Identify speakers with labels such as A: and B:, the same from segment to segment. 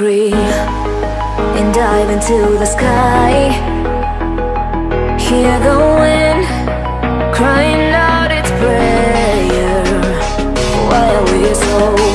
A: free And dive into the sky. Hear the wind crying out its prayer. Why are we so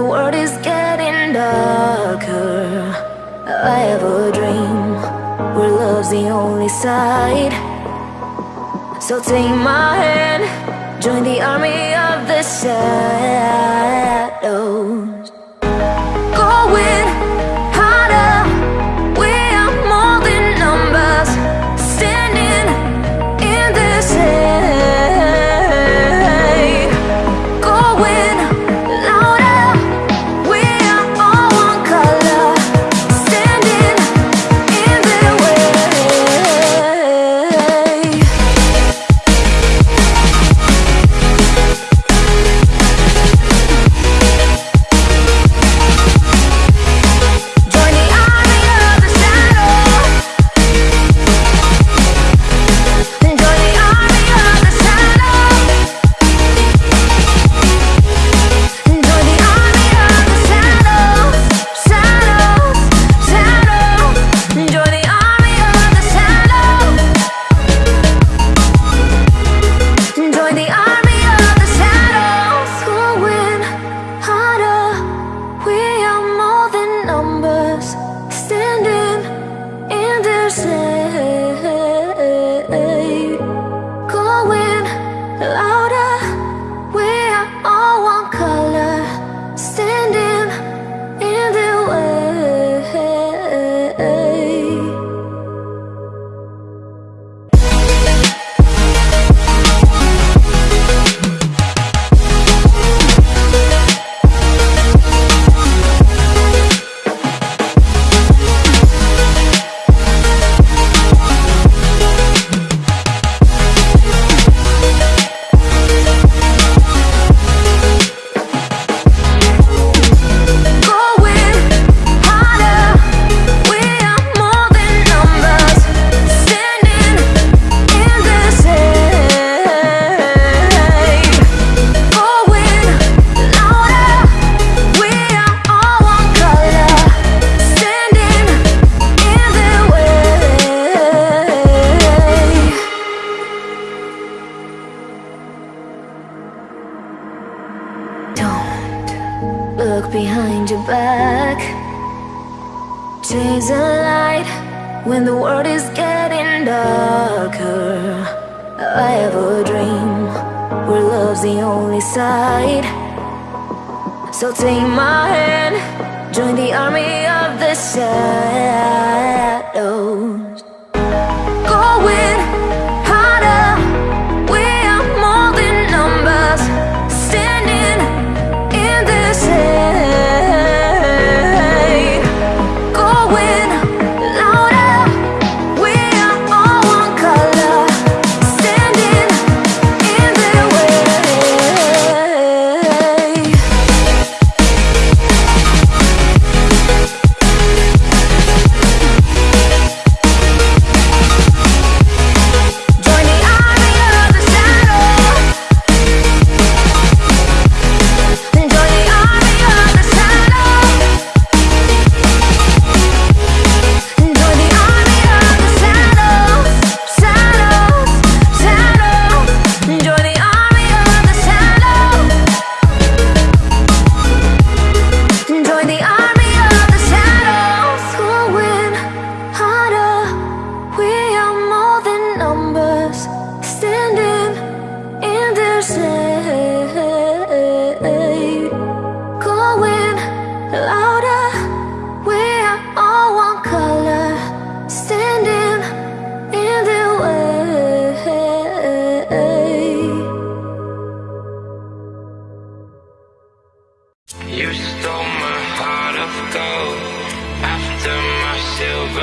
A: the world is getting darker. I have a dream Where love's the only side. So take my hand Join the army of the shadows. She's a light when the world is getting darker. I have a dream where love's the only side. So take my hand, join the army of the shadows. Go with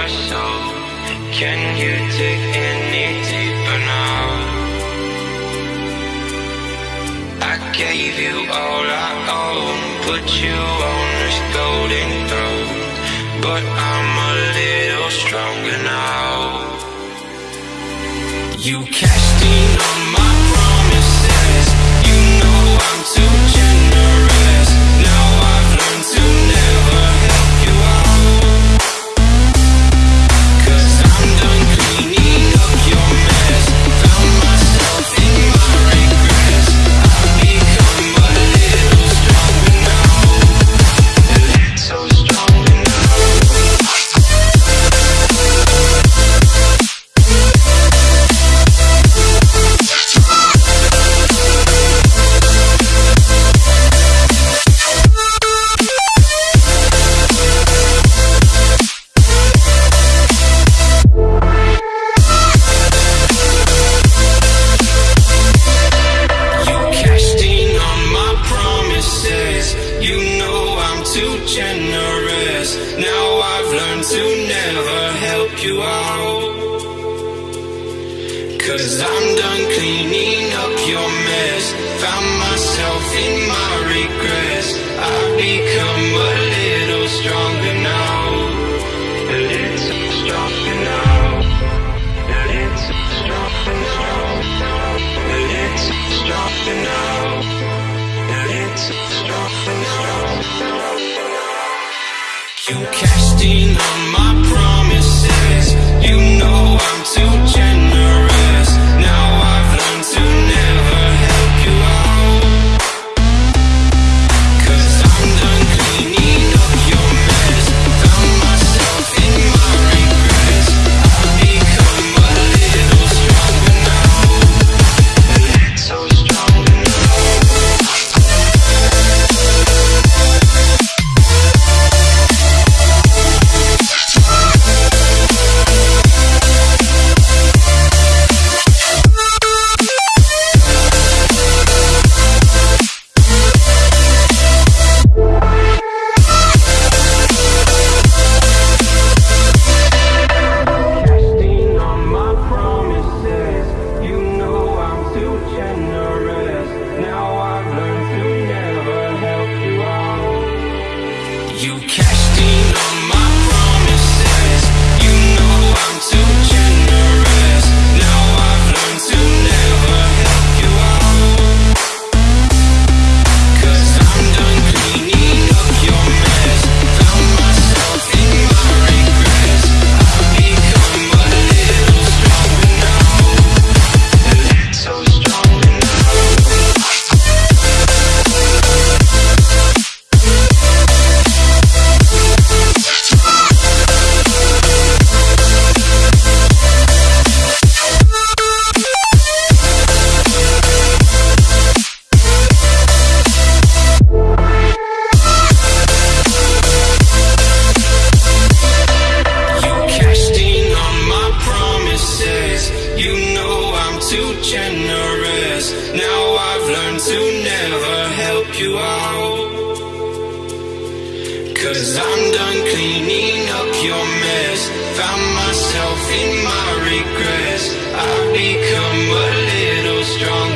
B: So soul. Can you dig any deeper now? I gave you all I own, put you on this golden throne, but I'm a little stronger now. You casting on too generous. Now I've learned to never help you out. Cause I'm done cleaning up your mess. Found myself in my regrets. I've become a little strong.